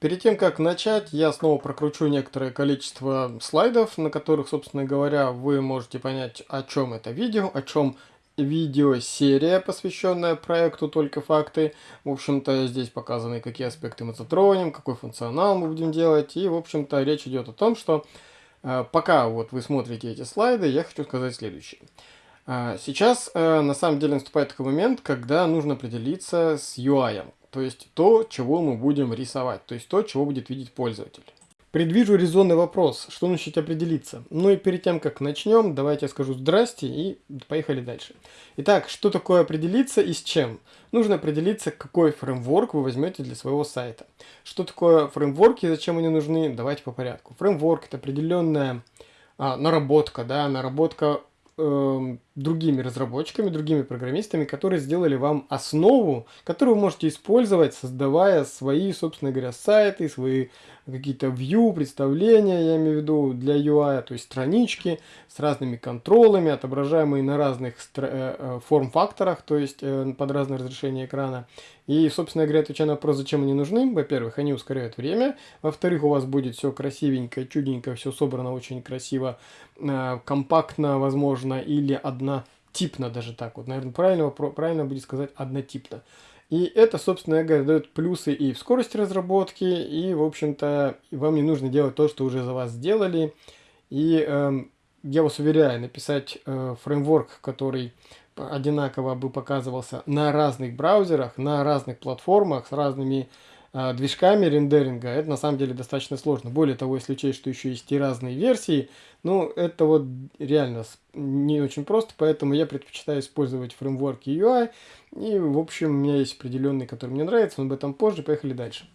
Перед тем, как начать, я снова прокручу некоторое количество слайдов, на которых, собственно говоря, вы можете понять, о чем это видео, о чем видеосерия, посвященная проекту «Только факты». В общем-то, здесь показаны, какие аспекты мы затронем, какой функционал мы будем делать. И, в общем-то, речь идет о том, что э, пока вот вы смотрите эти слайды, я хочу сказать следующее. Э, сейчас, э, на самом деле, наступает такой момент, когда нужно определиться с UI. То есть то, чего мы будем рисовать, то есть то, чего будет видеть пользователь. Предвижу резонный вопрос, что начать определиться. Ну и перед тем, как начнем, давайте я скажу здрасте и поехали дальше. Итак, что такое определиться и с чем? Нужно определиться, какой фреймворк вы возьмете для своего сайта. Что такое фреймворки и зачем они нужны? Давайте по порядку. Фреймворк это определенная а, наработка, да, наработка э, другими разработчиками, другими программистами, которые сделали вам основу, которую вы можете использовать, создавая свои, собственно говоря, сайты, свои какие-то view, представления, я имею в виду, для UI, то есть странички с разными контролами, отображаемые на разных э, э, форм-факторах, то есть э, под разное разрешение экрана. И, собственно говоря, отвечая на вопрос, зачем они нужны, во-первых, они ускоряют время, во-вторых, у вас будет все красивенько, чудненько, все собрано очень красиво, компактно, возможно, или одна однотипно даже так вот. Наверное, правильно, правильно будет сказать однотипно. И это, собственно говоря, дает плюсы и в скорости разработки, и, в общем-то, вам не нужно делать то, что уже за вас сделали. И э, я вас уверяю, написать э, фреймворк, который одинаково бы показывался на разных браузерах, на разных платформах, с разными движками рендеринга, это на самом деле достаточно сложно. Более того, если учесть, что еще есть и разные версии, ну, это вот реально не очень просто, поэтому я предпочитаю использовать фреймворки UI, и, в общем, у меня есть определенный, который мне нравится, но об этом позже, поехали дальше.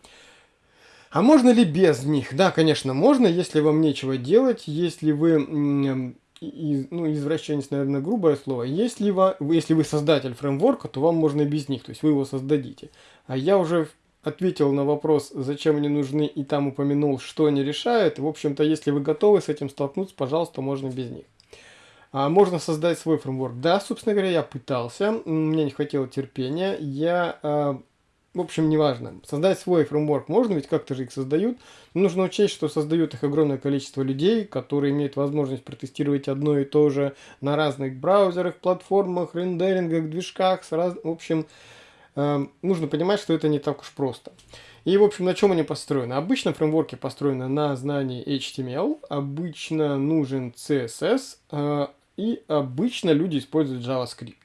А можно ли без них? Да, конечно, можно, если вам нечего делать, если вы из, ну, извращенец, наверное, грубое слово. Если вы, если вы создатель фреймворка, то вам можно и без них, то есть вы его создадите. А я уже ответил на вопрос, зачем они нужны, и там упомянул, что они решают. В общем-то, если вы готовы с этим столкнуться, пожалуйста, можно без них. А можно создать свой фреймворк. Да, собственно говоря, я пытался, мне не хватило терпения. Я, э, в общем, неважно. Создать свой фреймворк можно, ведь как-то же их создают. Но нужно учесть, что создают их огромное количество людей, которые имеют возможность протестировать одно и то же на разных браузерах, платформах, рендерингах, движках. С раз... В общем, Эм, нужно понимать, что это не так уж просто. И, в общем, на чем они построены? Обычно фреймворки построены на знании HTML, обычно нужен CSS, э, и обычно люди используют JavaScript.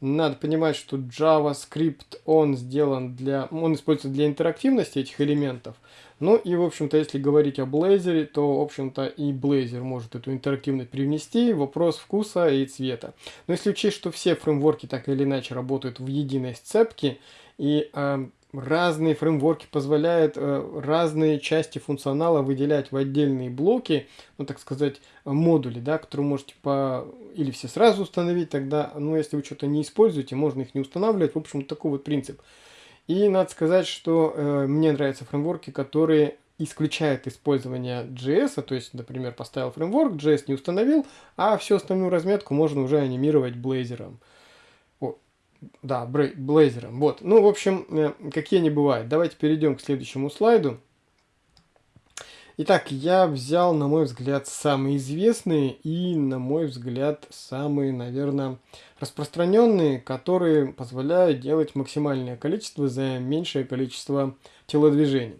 Надо понимать, что JavaScript, он сделан для, он используется для интерактивности этих элементов. Ну и, в общем-то, если говорить о Blazor, то, в общем-то, и Blazor может эту интерактивность привнести. Вопрос вкуса и цвета. Но если учесть, что все фреймворки так или иначе работают в единой сцепке, и э, разные фреймворки позволяют э, разные части функционала выделять в отдельные блоки, ну так сказать, модули, да, которые можете по или все сразу установить, тогда, ну если вы что-то не используете, можно их не устанавливать. В общем, такой вот принцип. И надо сказать, что э, мне нравятся фреймворки, которые исключают использование JS, то есть, например, поставил фреймворк, JS не установил, а всю остальную разметку можно уже анимировать Blazor. Да, блейзером. Вот. Ну, в общем, э, какие они бывают. Давайте перейдем к следующему слайду. Итак, я взял, на мой взгляд, самые известные и, на мой взгляд, самые, наверное, распространенные, которые позволяют делать максимальное количество за меньшее количество телодвижений.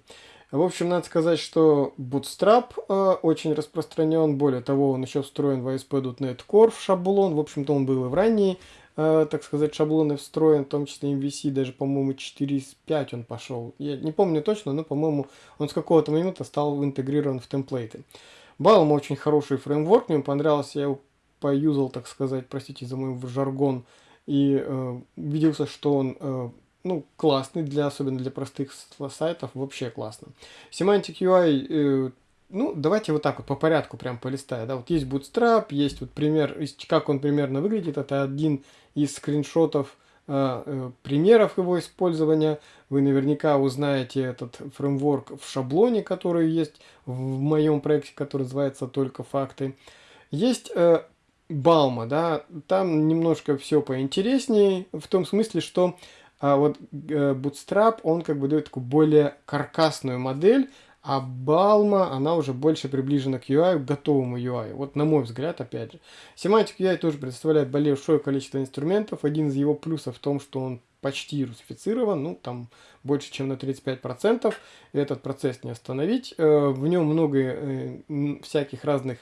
В общем, надо сказать, что Bootstrap э, очень распространен. Более того, он еще встроен в ASP.NET Core в шаблон. В общем-то, он был и в ранние Э, так сказать, шаблоны встроен, в том числе MVC, даже, по-моему, 4.5 он пошел. Я не помню точно, но, по-моему, он с какого-то момента стал интегрирован в темплейты. Balm очень хороший фреймворк, мне понравился, я его поюзал, так сказать, простите за мой жаргон, и э, убедился, что он э, ну, классный, для, особенно для простых сайтов, вообще классно. Semantic UI э, ну, давайте вот так вот по порядку прям полистая. Да? Вот есть Bootstrap, есть вот пример, как он примерно выглядит. Это один из скриншотов э, э, примеров его использования. Вы наверняка узнаете этот фреймворк в шаблоне, который есть в моем проекте, который называется «Только факты». Есть э, Балма, да, там немножко все поинтереснее, в том смысле, что а вот э, Bootstrap, он как бы дает такую более каркасную модель, а Balma, она уже больше приближена к UI, к готовому UI. Вот на мой взгляд, опять же. Semantic UI тоже предоставляет большое количество инструментов. Один из его плюсов в том, что он почти русифицирован, ну там больше, чем на 35%. Этот процесс не остановить. Э, в нем много э, всяких разных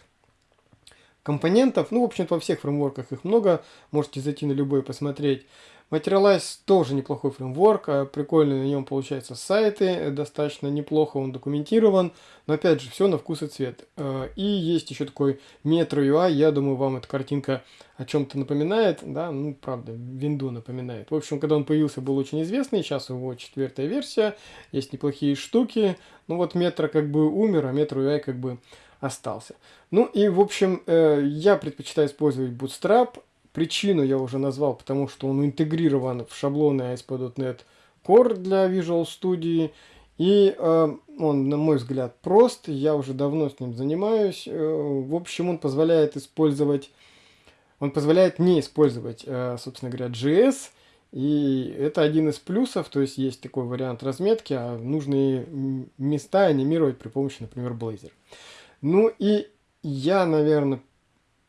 компонентов. Ну, в общем-то, во всех фреймворках их много. Можете зайти на любой посмотреть. Materialize тоже неплохой фреймворк, а прикольно на нем получаются сайты, достаточно неплохо он документирован, но опять же, все на вкус и цвет. Э, и есть еще такой Metro UI, я думаю, вам эта картинка о чем-то напоминает, да, ну, правда, винду напоминает. В общем, когда он появился, был очень известный, сейчас его четвертая версия, есть неплохие штуки, ну вот Metro как бы умер, а Metro UI как бы остался. Ну и, в общем, э, я предпочитаю использовать Bootstrap, Причину я уже назвал, потому что он интегрирован в шаблоны ASP.NET Core для Visual Studio. И э, он, на мой взгляд, прост. Я уже давно с ним занимаюсь. Э, в общем, он позволяет использовать... Он позволяет не использовать, э, собственно говоря, JS. И это один из плюсов, то есть есть такой вариант разметки, а нужные места анимировать при помощи, например, Blazor. Ну и я, наверное,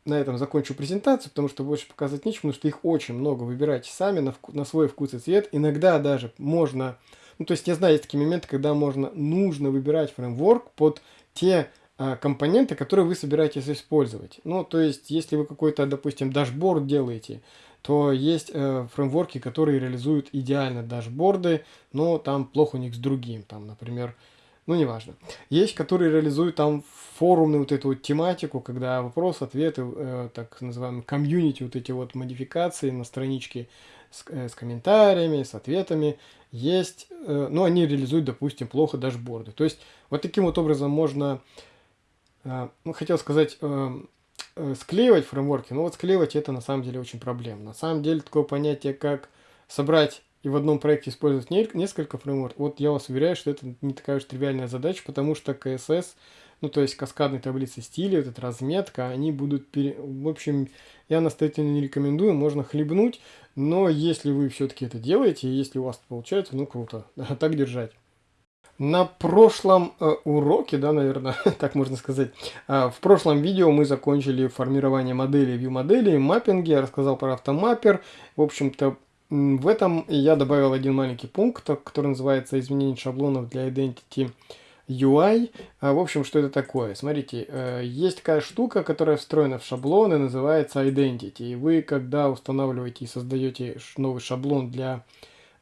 на этом закончу презентацию, потому что больше показать нечего, потому что их очень много. Выбирайте сами на, вку на свой вкус и цвет. Иногда даже можно... Ну, то есть я знаю, есть такие моменты, когда можно, нужно выбирать фреймворк под те а, компоненты, которые вы собираетесь использовать. Ну, то есть, если вы какой-то, допустим, дашборд делаете, то есть э, фреймворки, которые реализуют идеально дашборды, но там плохо у них с другим. Там, например, ну, неважно. Есть, которые реализуют там форумную вот эту вот тематику, когда вопрос, ответы, э, так называемые комьюнити, вот эти вот модификации на страничке с, э, с комментариями, с ответами есть, э, но они реализуют, допустим, плохо дашборды. То есть вот таким вот образом можно, э, ну, хотел сказать, э, э, склеивать фреймворки, но вот склеивать это на самом деле очень проблемно. На самом деле такое понятие, как собрать и в одном проекте использовать несколько фреймворков, вот я вас уверяю, что это не такая уж тривиальная задача, потому что CSS, ну то есть каскадные таблицы стиля, вот эта разметка, они будут, пере... в общем, я настоятельно не рекомендую, можно хлебнуть, но если вы все-таки это делаете, если у вас получается, ну круто, так держать. На прошлом э, уроке, да, наверное, так можно сказать, э, в прошлом видео мы закончили формирование модели, view модели, маппинги, я рассказал про автомаппер, в общем-то, в этом я добавил один маленький пункт, который называется изменение шаблонов для Identity UI. А, в общем, что это такое? Смотрите, э, есть такая штука, которая встроена в шаблоны, называется Identity. И вы, когда устанавливаете и создаете новый шаблон для,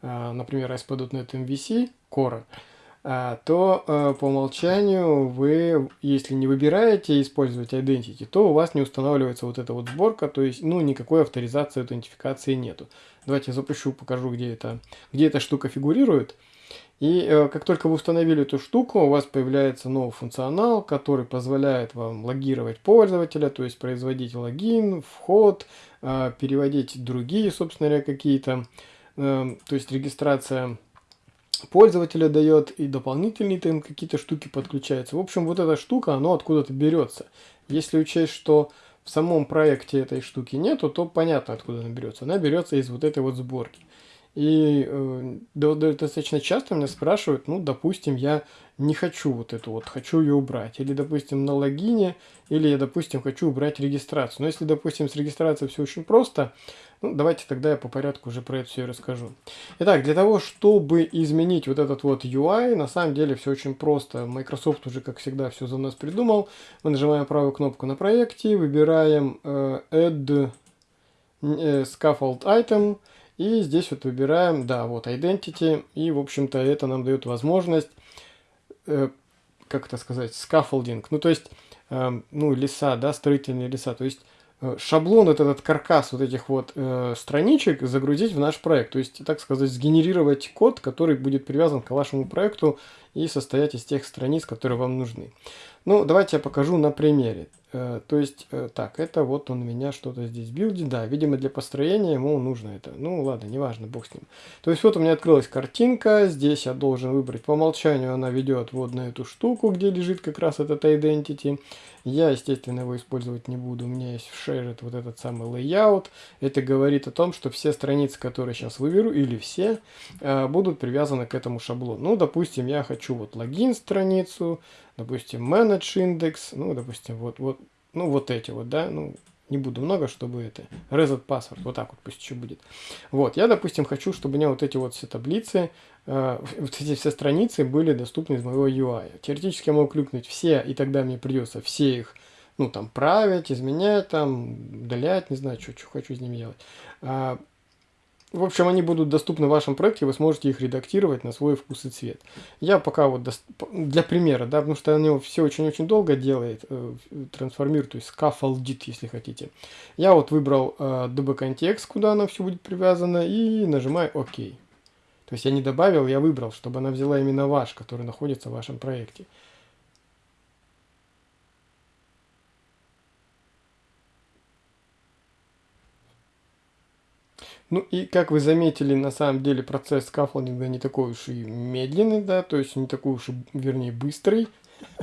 э, например, ASP.NET MVC Core, а, то э, по умолчанию вы, если не выбираете использовать Identity, то у вас не устанавливается вот эта вот сборка, то есть, ну, никакой авторизации, аутентификации нету. Давайте я запущу, покажу, где, это, где эта штука фигурирует. И э, как только вы установили эту штуку, у вас появляется новый функционал, который позволяет вам логировать пользователя, то есть производить логин, вход, э, переводить другие, собственно говоря, какие-то, э, то есть регистрация пользователя дает, и дополнительные там какие-то штуки подключаются. В общем, вот эта штука, она откуда-то берется. Если учесть, что в самом проекте этой штуки нету, то понятно, откуда она берется. Она берется из вот этой вот сборки. И э, достаточно часто меня спрашивают, ну, допустим, я не хочу вот эту вот, хочу ее убрать. Или, допустим, на логине, или я, допустим, хочу убрать регистрацию. Но если, допустим, с регистрацией все очень просто, ну, давайте тогда я по порядку уже про это все и расскажу. Итак, для того, чтобы изменить вот этот вот UI, на самом деле все очень просто. Microsoft уже, как всегда, все за нас придумал. Мы нажимаем правую кнопку на проекте, выбираем э, Add э, Scaffold Item, и здесь вот выбираем, да, вот Identity, и, в общем-то, это нам дает возможность, э, как это сказать, scaffolding, ну, то есть, э, ну, леса, да, строительные леса, то есть, э, шаблон, вот этот каркас вот этих вот э, страничек загрузить в наш проект, то есть, так сказать, сгенерировать код, который будет привязан к вашему проекту и состоять из тех страниц, которые вам нужны. Ну, давайте я покажу на примере. Э, то есть, э, так, это вот он меня что-то здесь билдит. Да, видимо, для построения ему нужно это. Ну, ладно, неважно, бог с ним. То есть, вот у меня открылась картинка. Здесь я должен выбрать по умолчанию. Она ведет вот на эту штуку, где лежит как раз этот identity. Я, естественно, его использовать не буду. У меня есть в Share вот этот самый layout. Это говорит о том, что все страницы, которые сейчас выберу, или все, э, будут привязаны к этому шаблону. Ну, допустим, я хочу вот логин страницу, допустим, manage индекс, ну, допустим, вот, вот, ну, вот эти вот, да, ну, не буду много, чтобы это, reset password, вот так вот пусть еще будет. Вот, я, допустим, хочу, чтобы у меня вот эти вот все таблицы, э, вот эти все страницы были доступны из моего UI. Теоретически я могу кликнуть все, и тогда мне придется все их, ну, там, править, изменять, там, удалять, не знаю, что, что хочу с ними делать. В общем, они будут доступны в вашем проекте, вы сможете их редактировать на свой вкус и цвет. Я пока вот для примера, да, потому что оно все очень-очень долго делает, э, трансформирует, то есть scaffoldит, если хотите. Я вот выбрал э, db-контекст, куда она все будет привязана, и нажимаю ОК. То есть я не добавил, я выбрал, чтобы она взяла именно ваш, который находится в вашем проекте. Ну и как вы заметили, на самом деле процесс скаффолдинга не такой уж и медленный, да, то есть не такой уж и, вернее, быстрый,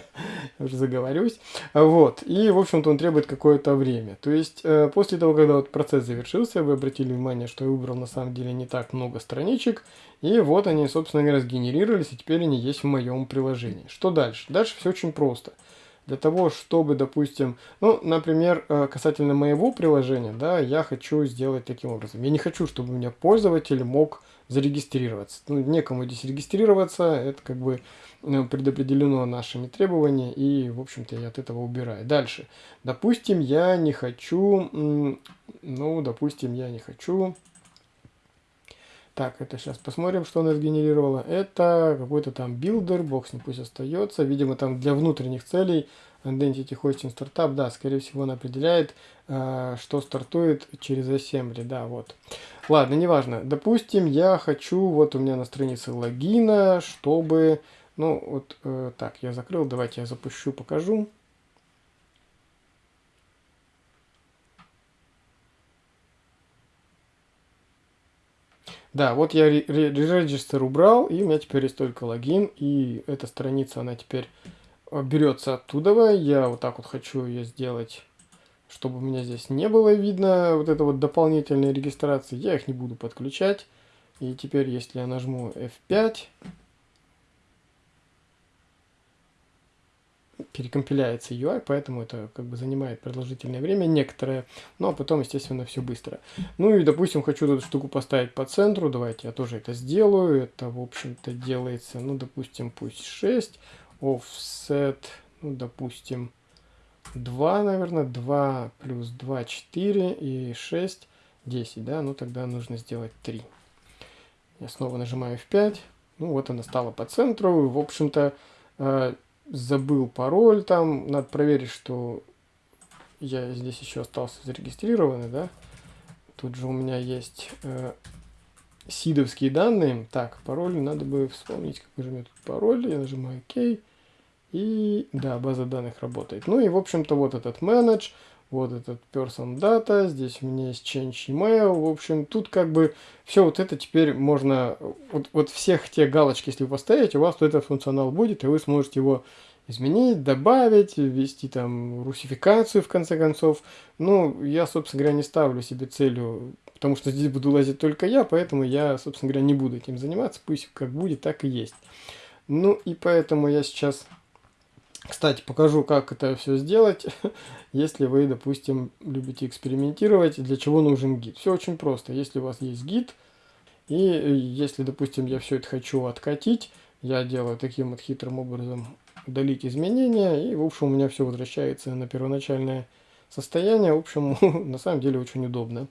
уже заговорюсь. Вот, и, в общем-то, он требует какое-то время. То есть, э, после того, когда вот процесс завершился, вы обратили внимание, что я выбрал на самом деле не так много страничек, и вот они, собственно говоря, сгенерировались, и теперь они есть в моем приложении. Что дальше? Дальше все очень просто для того, чтобы, допустим, ну, например, э, касательно моего приложения, да, я хочу сделать таким образом. Я не хочу, чтобы у меня пользователь мог зарегистрироваться. Ну, некому здесь регистрироваться, это как бы э, предопределено нашими требованиями, и, в общем-то, я от этого убираю. Дальше. Допустим, я не хочу, ну, допустим, я не хочу так, это сейчас посмотрим, что она сгенерировала. Это какой-то там билдер, бог с ней, пусть остается. Видимо, там для внутренних целей Identity Hosting Startup, да, скорее всего, он определяет, э, что стартует через Assembly, да, вот. Ладно, неважно. Допустим, я хочу, вот у меня на странице логина, чтобы, ну, вот, э, так, я закрыл, давайте я запущу, покажу. Да, вот я регистр убрал, и у меня теперь есть только логин, и эта страница, она теперь э, берется оттуда. Я вот так вот хочу ее сделать, чтобы у меня здесь не было видно вот это вот дополнительной регистрации. Я их не буду подключать. И теперь, если я нажму F5, перекомпиляется UI, поэтому это как бы занимает продолжительное время некоторое, ну, а потом, естественно, все быстро. Ну и, допустим, хочу эту штуку поставить по центру, давайте я тоже это сделаю, это, в общем-то, делается, ну, допустим, пусть 6, offset, ну, допустим, 2, наверное, 2 плюс 2, 4 и 6, 10, да, ну, тогда нужно сделать 3. Я снова нажимаю F5, ну, вот она стала по центру, в общем-то, э, забыл пароль там, надо проверить, что я здесь еще остался зарегистрированный, да. Тут же у меня есть э, сидовские данные. Так, пароль надо бы вспомнить, какой же у меня тут пароль. Я нажимаю ОК. И да, база данных работает. Ну и в общем-то вот этот manage, вот этот person data, здесь у меня есть change email. В общем, тут как бы все вот это теперь можно, вот, вот всех те галочки, если вы поставите, у вас вот этот функционал будет, и вы сможете его изменить, добавить, ввести там русификацию в конце концов. Ну, я, собственно говоря, не ставлю себе целью, потому что здесь буду лазить только я, поэтому я, собственно говоря, не буду этим заниматься, пусть как будет, так и есть. Ну, и поэтому я сейчас, кстати, покажу, как это все сделать, если вы, допустим, любите экспериментировать, для чего нужен гид. Все очень просто. Если у вас есть гид, и если, допустим, я все это хочу откатить, я делаю таким вот хитрым образом удалить изменения, и, в общем, у меня все возвращается на первоначальное состояние. В общем, на самом деле очень удобно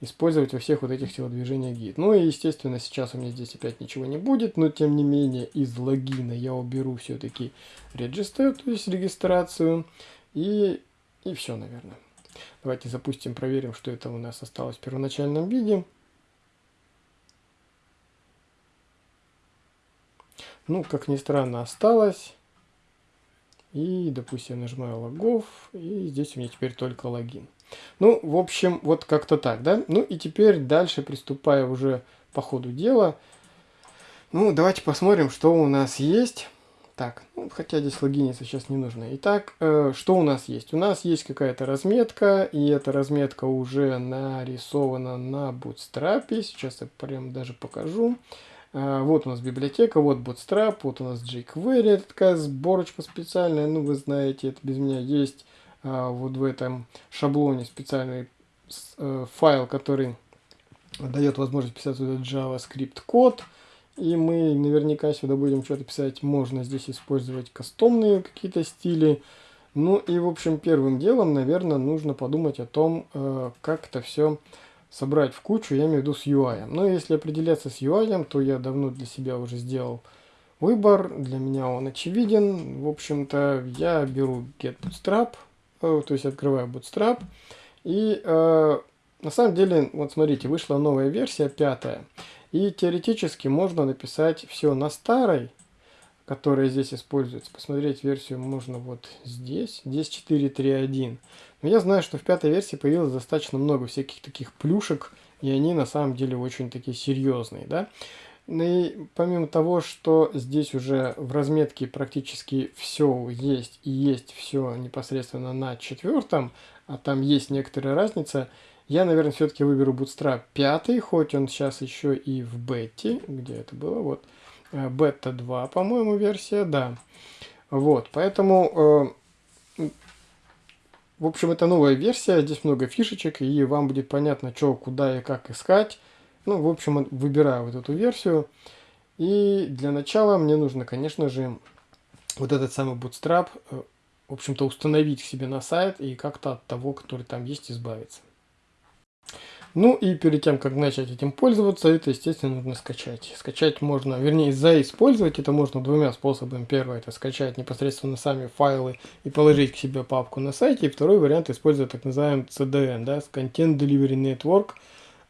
использовать во всех вот этих телодвижениях гид. Ну и, естественно, сейчас у меня здесь опять ничего не будет, но, тем не менее, из логина я уберу все-таки register, то есть регистрацию, и, и все, наверное. Давайте запустим, проверим, что это у нас осталось в первоначальном виде. ну, как ни странно, осталось. И, допустим, нажимаю логов, и здесь у меня теперь только логин. Ну, в общем, вот как-то так, да? Ну и теперь дальше, приступая уже по ходу дела, ну, давайте посмотрим, что у нас есть. Так, ну, хотя здесь логиниться сейчас не нужно. Итак, э, что у нас есть? У нас есть какая-то разметка, и эта разметка уже нарисована на Bootstrap. Сейчас я прям даже покажу. Э, вот у нас библиотека, вот Bootstrap, вот у нас jQuery, такая сборочка специальная, ну, вы знаете, это без меня есть. Э, вот в этом шаблоне специальный э, файл, который дает возможность писать сюда JavaScript код. И мы наверняка сюда будем что-то писать. Можно здесь использовать кастомные какие-то стили. Ну и, в общем, первым делом, наверное, нужно подумать о том, э, как это все собрать в кучу, я имею в виду с UI. Но если определяться с UI, то я давно для себя уже сделал выбор. Для меня он очевиден. В общем-то, я беру get bootstrap, то есть открываю bootstrap. И э, на самом деле, вот смотрите, вышла новая версия, пятая. И теоретически можно написать все на старой, которая здесь используется. Посмотреть версию можно вот здесь, здесь 4.3.1. Но я знаю, что в пятой версии появилось достаточно много всяких таких плюшек, и они на самом деле очень такие серьезные, да. Ну и помимо того, что здесь уже в разметке практически все есть и есть все непосредственно на четвертом, а там есть некоторая разница, я, наверное, все-таки выберу Bootstrap 5, хоть он сейчас еще и в бете. Где это было? Вот. Бета 2, по-моему, версия, да. Вот, поэтому, э, в общем, это новая версия, здесь много фишечек, и вам будет понятно, что, куда и как искать. Ну, в общем, выбираю вот эту версию. И для начала мне нужно, конечно же, вот этот самый Bootstrap, э, в общем-то, установить к себе на сайт и как-то от того, который там есть, избавиться. Ну и перед тем, как начать этим пользоваться, это, естественно, нужно скачать. Скачать можно, вернее, заиспользовать это можно двумя способами. Первый – это скачать непосредственно сами файлы и положить к себе папку на сайте. И второй вариант – использовать так называемый CDN, да, Content Delivery Network,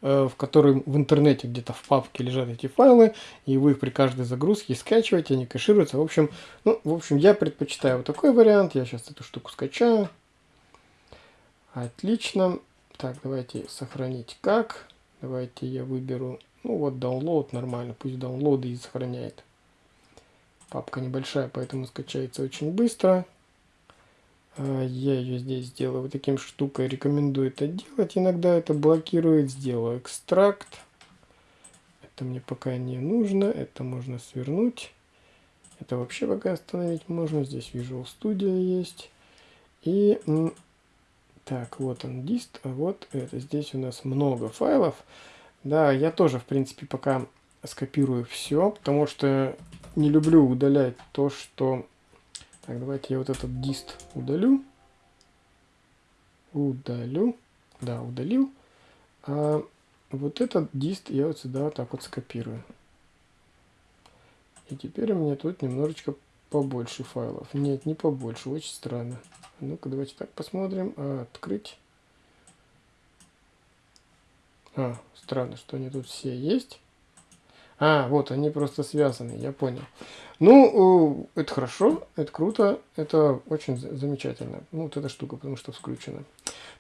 в котором в интернете где-то в папке лежат эти файлы, и вы их при каждой загрузке скачиваете, они кэшируются. В общем, ну, в общем, я предпочитаю вот такой вариант. Я сейчас эту штуку скачаю. Отлично. Так, давайте сохранить как. Давайте я выберу, ну вот download нормально, пусть download и сохраняет. Папка небольшая, поэтому скачается очень быстро. А, я ее здесь сделаю вот таким штукой, рекомендую это делать. Иногда это блокирует, сделаю экстракт. Это мне пока не нужно, это можно свернуть. Это вообще пока остановить можно. Здесь Visual Studio есть. И так, вот он дист, а вот это. Здесь у нас много файлов. Да, я тоже, в принципе, пока скопирую все, потому что не люблю удалять то, что... Так, давайте я вот этот дист удалю. Удалю. Да, удалил. А вот этот дист я вот сюда вот так вот скопирую. И теперь у меня тут немножечко побольше файлов. Нет, не побольше, очень странно. Ну-ка, давайте так посмотрим. Открыть. А, странно, что они тут все есть. А, вот, они просто связаны, я понял. Ну, это хорошо, это круто, это очень замечательно. Ну, вот эта штука, потому что включена.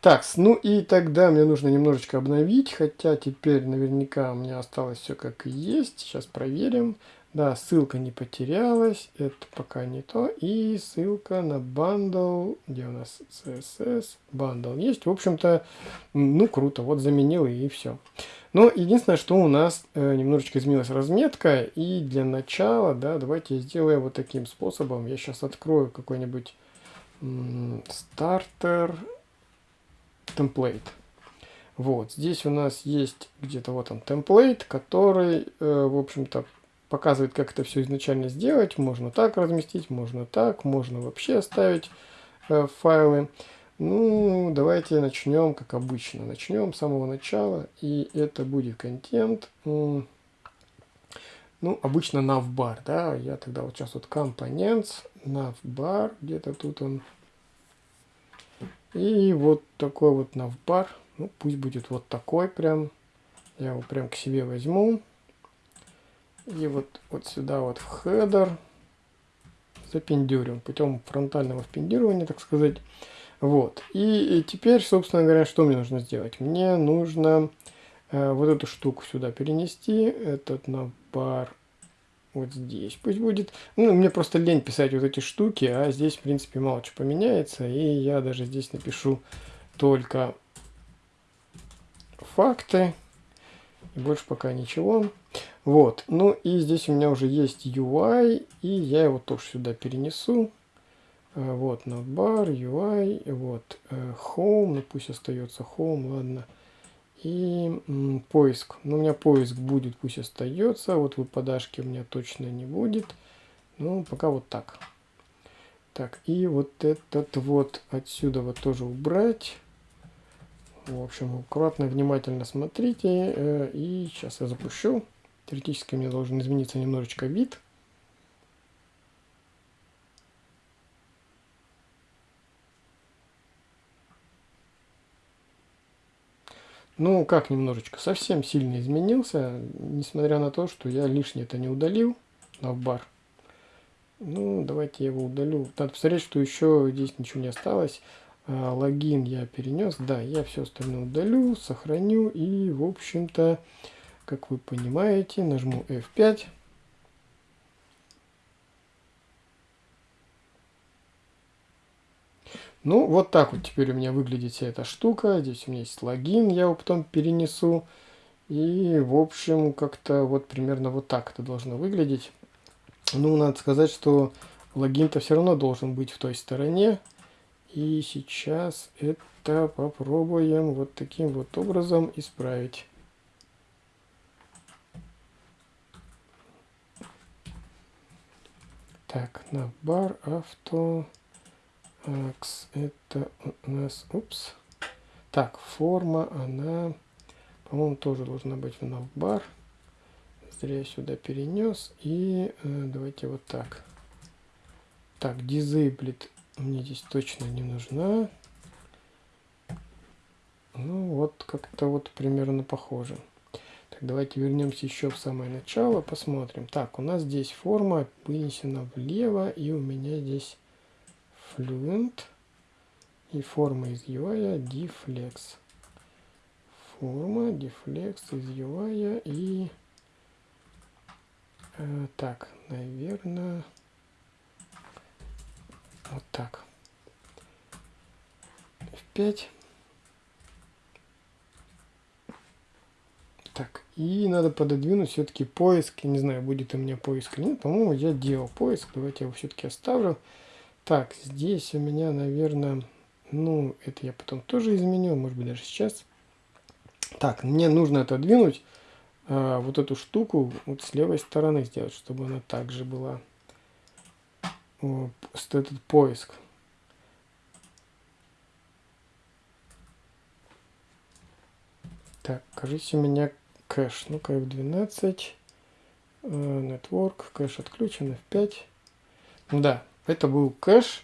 Так, ну и тогда мне нужно немножечко обновить, хотя теперь наверняка у меня осталось все как есть. Сейчас проверим. Да, ссылка не потерялась, это пока не то. И ссылка на bundle, где у нас CSS, bundle есть. В общем-то, ну круто, вот заменил и все. Но единственное, что у нас э, немножечко изменилась разметка. И для начала, да, давайте я сделаю вот таким способом. Я сейчас открою какой-нибудь стартер темплейт. Вот, здесь у нас есть где-то вот он темплейт, который, э, в общем-то, показывает, как это все изначально сделать. Можно так разместить, можно так, можно вообще оставить э, файлы. Ну, давайте начнем, как обычно. Начнем с самого начала, и это будет контент. Ну, обычно navbar, да, я тогда вот сейчас вот components, navbar, где-то тут он. И вот такой вот navbar, ну, пусть будет вот такой прям. Я его прям к себе возьму. И вот, вот сюда вот в header запендюрим путем фронтального впендюривания, так сказать. Вот. И, и теперь, собственно говоря, что мне нужно сделать? Мне нужно э, вот эту штуку сюда перенести, этот набор вот здесь пусть будет. Ну, мне просто лень писать вот эти штуки, а здесь, в принципе, мало что поменяется. И я даже здесь напишу только факты. И больше пока ничего. Вот. Ну и здесь у меня уже есть UI, и я его тоже сюда перенесу. А, вот, navbar, UI, вот, э, home, ну пусть остается home, ладно. И м, поиск. Ну, у меня поиск будет, пусть остается. Вот выпадашки у меня точно не будет. Ну, пока вот так. Так, и вот этот вот отсюда вот тоже убрать. В общем, аккуратно, внимательно смотрите. Э, и сейчас я запущу. Теоретически мне должен измениться немножечко вид. Ну, как немножечко, совсем сильно изменился, несмотря на то, что я лишнее это не удалил на бар. Ну, давайте я его удалю. Надо посмотреть, что еще здесь ничего не осталось. А, логин я перенес. Да, я все остальное удалю, сохраню. И, в общем-то, как вы понимаете, нажму F5. Ну, вот так вот теперь у меня выглядит вся эта штука. Здесь у меня есть логин, я его потом перенесу. И, в общем, как-то вот примерно вот так это должно выглядеть. Ну, надо сказать, что логин-то все равно должен быть в той стороне. И сейчас это попробуем вот таким вот образом исправить. Так, на бар авто X это у нас, упс. Так, форма, она, по-моему, тоже должна быть в navbar. Зря я сюда перенес. И э, давайте вот так. Так, disabled мне здесь точно не нужна. Ну, вот как-то вот примерно похоже. Так, давайте вернемся еще в самое начало, посмотрим. Так, у нас здесь форма вынесена влево, и у меня здесь Fluent и форма из UI deflex. Форма deflex из UI и э, так, наверное, вот так. F5. Так, и надо пододвинуть все-таки поиск. Я не знаю, будет у меня поиск или нет. По-моему, я делал поиск. Давайте я его все-таки оставлю. Так, здесь у меня, наверное, ну, это я потом тоже изменю, может быть, даже сейчас. Так, мне нужно отодвинуть а, вот эту штуку вот с левой стороны сделать, чтобы она также была. О, этот поиск. Так, кажется, у меня кэш. Ну-ка, F12. Э, network. Кэш отключен. F5. Да, это был кэш,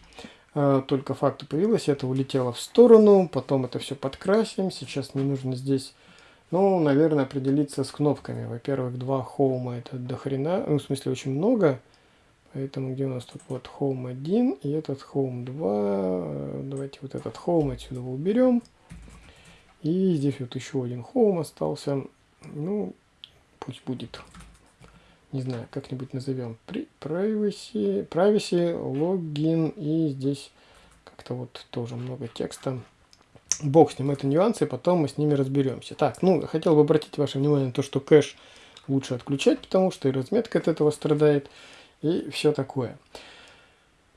э, только факта появилось, это улетело в сторону, потом это все подкрасим. Сейчас мне нужно здесь, ну, наверное, определиться с кнопками. Во-первых, два хоума это до хрена, ну, в смысле очень много. Поэтому где у нас тут вот home 1 и этот home 2. Давайте вот этот home отсюда уберем. И здесь вот еще один home остался. Ну, пусть будет не знаю, как-нибудь назовем, privacy, privacy, логин, и здесь как-то вот тоже много текста. Бог с ним, это нюансы, потом мы с ними разберемся. Так, ну, хотел бы обратить ваше внимание на то, что кэш лучше отключать, потому что и разметка от этого страдает, и все такое.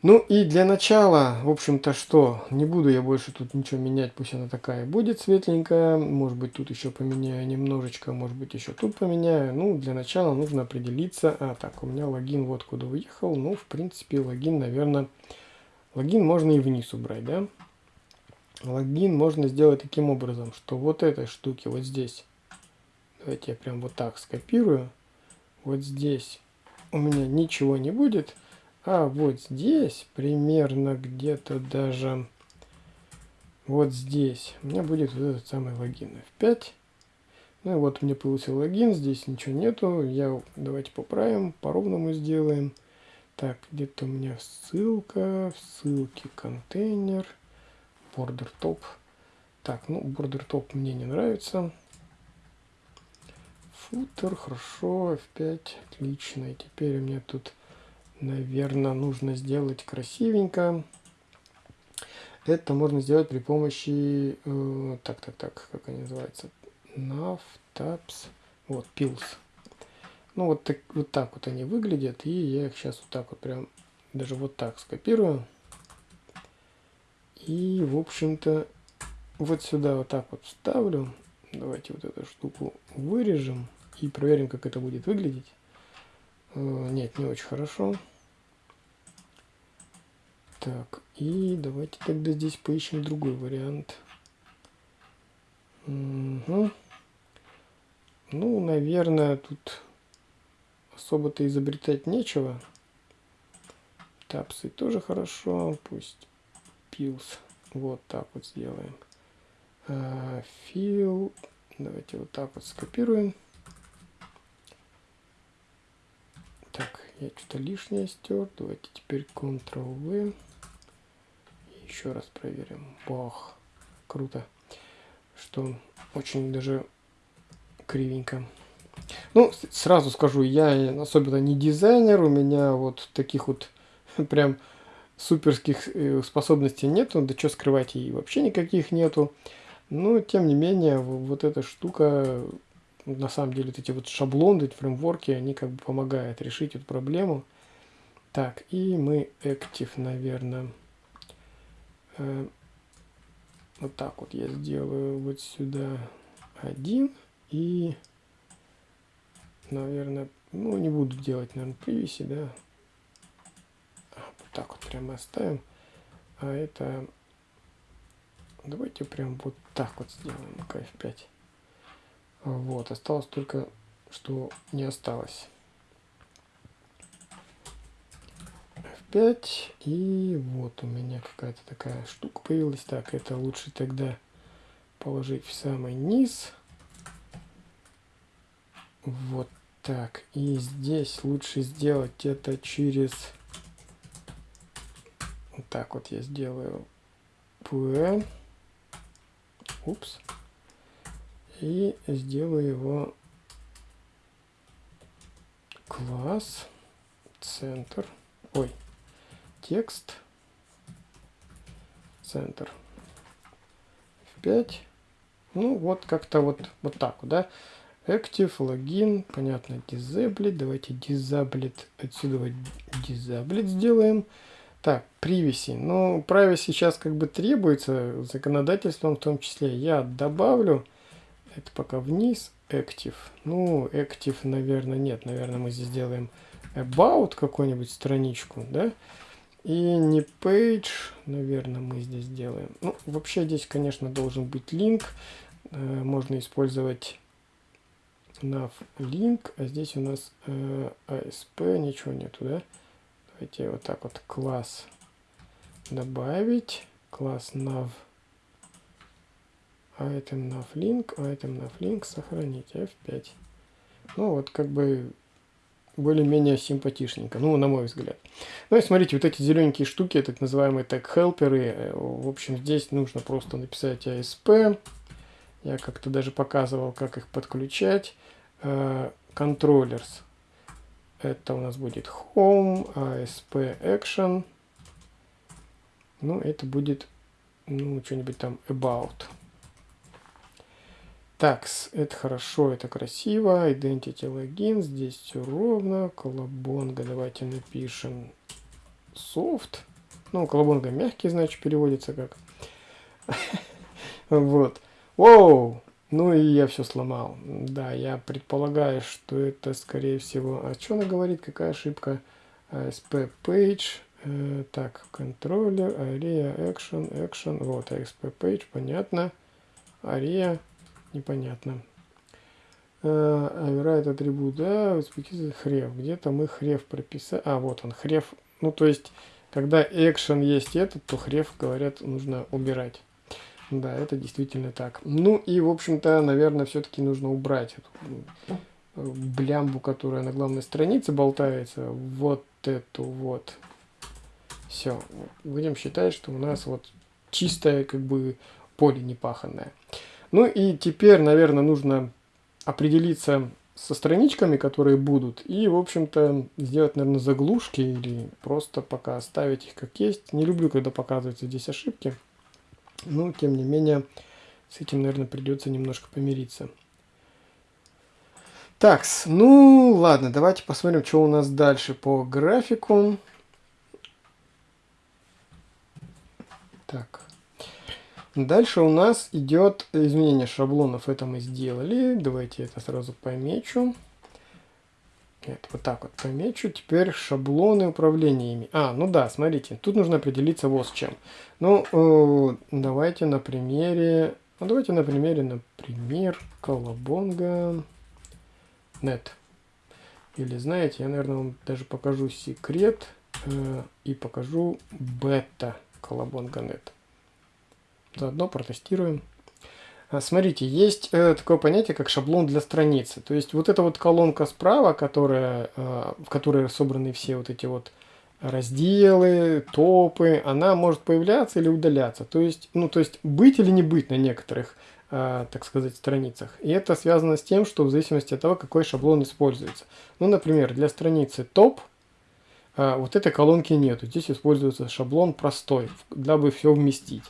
Ну и для начала, в общем-то, что, не буду я больше тут ничего менять, пусть она такая будет светленькая, может быть тут еще поменяю немножечко, может быть еще тут поменяю. Ну, для начала нужно определиться, а так, у меня логин вот куда уехал, ну, в принципе, логин, наверное, логин можно и вниз убрать, да? Логин можно сделать таким образом, что вот этой штуки вот здесь, давайте я прям вот так скопирую, вот здесь у меня ничего не будет, а вот здесь, примерно где-то даже вот здесь, у меня будет вот этот самый логин F5. Ну и вот мне появился логин, здесь ничего нету. Я, давайте поправим, по-ровному сделаем. Так, где-то у меня ссылка, в ссылке контейнер, border top. Так, ну, border top мне не нравится. Футер, хорошо, F5, отлично. И теперь у меня тут, наверное, нужно сделать красивенько. Это можно сделать при помощи, э, так, так, так, как они называются, nav, вот, pills. Ну, вот так, вот так вот они выглядят, и я их сейчас вот так вот прям, даже вот так скопирую. И, в общем-то, вот сюда вот так вот вставлю. Давайте вот эту штуку вырежем и проверим, как это будет выглядеть. Э, нет, не очень хорошо. Так, и давайте тогда здесь поищем другой вариант. Угу. Ну, наверное, тут особо-то изобретать нечего. Тапсы тоже хорошо, пусть пилс. Вот так вот сделаем. Фил. Давайте вот так вот скопируем. Так, я что-то лишнее стер. Давайте теперь Ctrl-V. Еще раз проверим. Бах. Круто. Что очень даже кривенько. Ну, сразу скажу, я особенно не дизайнер. У меня вот таких вот прям суперских э, способностей нету. Да что скрывать, и вообще никаких нету. Но, тем не менее, вот эта штука на самом деле вот эти вот шаблоны, эти фреймворки, они как бы помогают решить эту проблему. Так, и мы active, наверное, э, вот так вот я сделаю вот сюда один и, наверное, ну не буду делать, наверное, привеси, да. А, вот так вот прямо оставим. А это, давайте прям вот так вот сделаем, F5. Вот, осталось только, что не осталось. F5. И вот у меня какая-то такая штука появилась. Так, это лучше тогда положить в самый низ. Вот так. И здесь лучше сделать это через... Вот так вот я сделаю. P. Упс и сделаю его класс центр ой текст центр. F5 ну вот как-то вот вот так да. Active логин понятно disable. Давайте disable отсюда disable сделаем. Так privacy. Ну privacy сейчас как бы требуется законодательством в том числе. Я добавлю это пока вниз. Active. Ну, Active, наверное, нет. Наверное, мы здесь сделаем About какую-нибудь страничку, да? И не Page, наверное, мы здесь сделаем. Ну, вообще здесь, конечно, должен быть линк. Э, можно использовать nav link, а здесь у нас э, ASP, ничего нету, да? Давайте вот так вот класс добавить. Класс nav item nav link, item nav link, сохранить, F5. Ну вот как бы более-менее симпатичненько, ну на мой взгляд. Ну и смотрите, вот эти зелененькие штуки, так называемые тег-хелперы, э, в общем здесь нужно просто написать ASP. Я как-то даже показывал, как их подключать. Э, controllers. Это у нас будет Home, ASP Action. Ну, это будет, ну, что-нибудь там About. Так, это хорошо, это красиво. Identity login, здесь все ровно. Колобонга, давайте напишем soft. Ну, колобонга мягкий, значит, переводится как. Вот. Воу! Ну и я все сломал. Да, я предполагаю, что это, скорее всего... А что она говорит? Какая ошибка? ASP page. Э, так, контроллер, ARIA, action, action. Вот, ASP page, понятно. ARIA непонятно. Override атрибут, да, хрев. Где-то мы хрев прописали. А, вот он, хрев. Ну, то есть, когда action есть этот, то хрев, говорят, нужно убирать. Да, это действительно так. Ну и, в общем-то, наверное, все-таки нужно убрать эту э, блямбу, которая на главной странице болтается. Вот эту вот. Все. Будем считать, что у нас вот чистое, как бы, поле непаханное. Ну и теперь, наверное, нужно определиться со страничками, которые будут, и, в общем-то, сделать, наверное, заглушки или просто пока оставить их как есть. Не люблю, когда показываются здесь ошибки, но, тем не менее, с этим, наверное, придется немножко помириться. Так, ну ладно, давайте посмотрим, что у нас дальше по графику. Так. Дальше у нас идет изменение шаблонов. Это мы сделали. Давайте это сразу помечу. Нет, вот так вот помечу. Теперь шаблоны управления ими. А, ну да, смотрите. Тут нужно определиться вот с чем. Ну, э, давайте на примере... Ну, давайте на примере, например, колобонга нет. Или, знаете, я, наверное, вам даже покажу секрет э, и покажу бета колобонга нет. Заодно протестируем. А, смотрите, есть э, такое понятие, как шаблон для страницы. То есть вот эта вот колонка справа, которая, э, в которой собраны все вот эти вот разделы, топы, она может появляться или удаляться. То есть, ну, то есть быть или не быть на некоторых, э, так сказать, страницах. И это связано с тем, что в зависимости от того, какой шаблон используется. Ну, например, для страницы топ вот этой колонки нету. Здесь используется шаблон простой, дабы все вместить.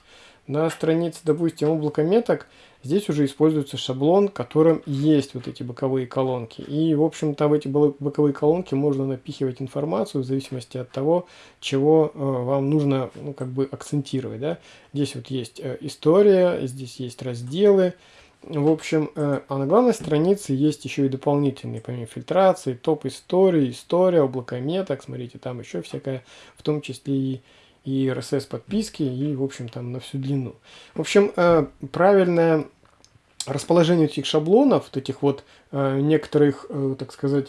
На странице, допустим, облака меток, здесь уже используется шаблон, в котором есть вот эти боковые колонки. И, в общем-то, в эти боковые колонки можно напихивать информацию в зависимости от того, чего э, вам нужно, ну, как бы акцентировать, да. Здесь вот есть э, история, здесь есть разделы, в общем, э, а на главной странице есть еще и дополнительные, помимо фильтрации, топ истории, история, облако меток, смотрите, там еще всякое, в том числе и и RSS подписки, и, в общем, там на всю длину. В общем, э, правильное расположение этих шаблонов, вот этих вот э, некоторых, э, так сказать,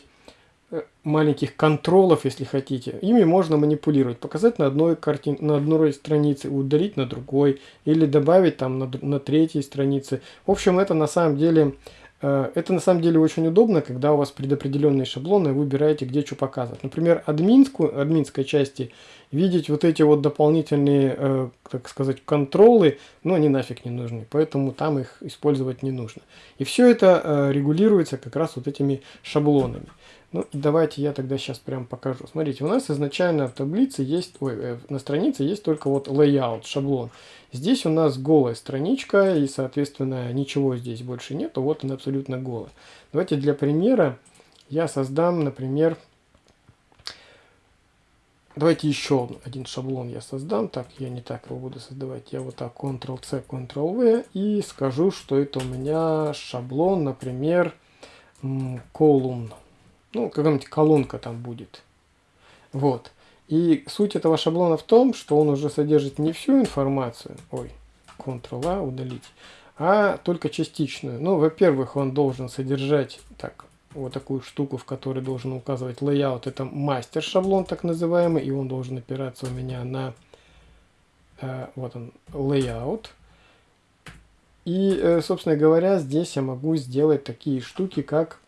маленьких контролов, если хотите, ими можно манипулировать, показать на одной картин, на одной странице, удалить на другой, или добавить там на, на третьей странице. В общем, это на самом деле это на самом деле очень удобно, когда у вас предопределенные шаблоны, вы выбираете, где что показывать. Например, админскую, админской части видеть вот эти вот дополнительные, э, так сказать, контролы, ну, они нафиг не нужны, поэтому там их использовать не нужно. И все это э, регулируется как раз вот этими шаблонами. Ну, давайте я тогда сейчас прям покажу. Смотрите, у нас изначально в таблице есть, ой, э, на странице есть только вот layout, шаблон. Здесь у нас голая страничка, и, соответственно, ничего здесь больше нету. Вот она абсолютно голая. Давайте для примера я создам, например, давайте еще один шаблон я создам. Так, я не так его буду создавать. Я вот так Ctrl-C, Ctrl-V и скажу, что это у меня шаблон, например, column ну, какая-нибудь колонка там будет. Вот. И суть этого шаблона в том, что он уже содержит не всю информацию, ой, Ctrl-A удалить, а только частичную. Ну, во-первых, он должен содержать так, вот такую штуку, в которой должен указывать layout. Это мастер шаблон так называемый, и он должен опираться у меня на э, вот он layout. И, э, собственно говоря, здесь я могу сделать такие штуки, как